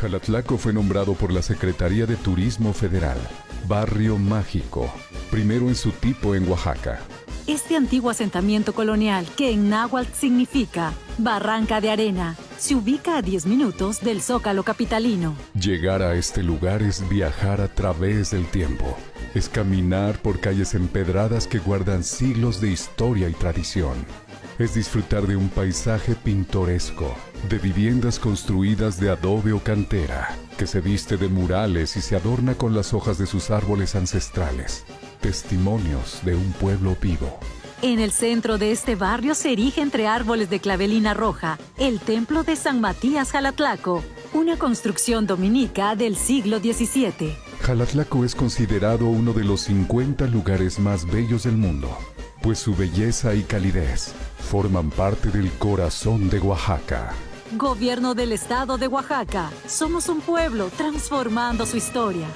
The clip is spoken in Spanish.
Jalatlaco fue nombrado por la Secretaría de Turismo Federal, Barrio Mágico, primero en su tipo en Oaxaca. Este antiguo asentamiento colonial, que en náhuatl significa Barranca de Arena, se ubica a 10 minutos del Zócalo capitalino. Llegar a este lugar es viajar a través del tiempo. Es caminar por calles empedradas que guardan siglos de historia y tradición. Es disfrutar de un paisaje pintoresco, de viviendas construidas de adobe o cantera, que se viste de murales y se adorna con las hojas de sus árboles ancestrales. Testimonios de un pueblo vivo. En el centro de este barrio se erige entre árboles de clavelina roja el templo de San Matías Jalatlaco, una construcción dominica del siglo XVII. Jalatlaco es considerado uno de los 50 lugares más bellos del mundo, pues su belleza y calidez forman parte del corazón de Oaxaca. Gobierno del Estado de Oaxaca. Somos un pueblo transformando su historia.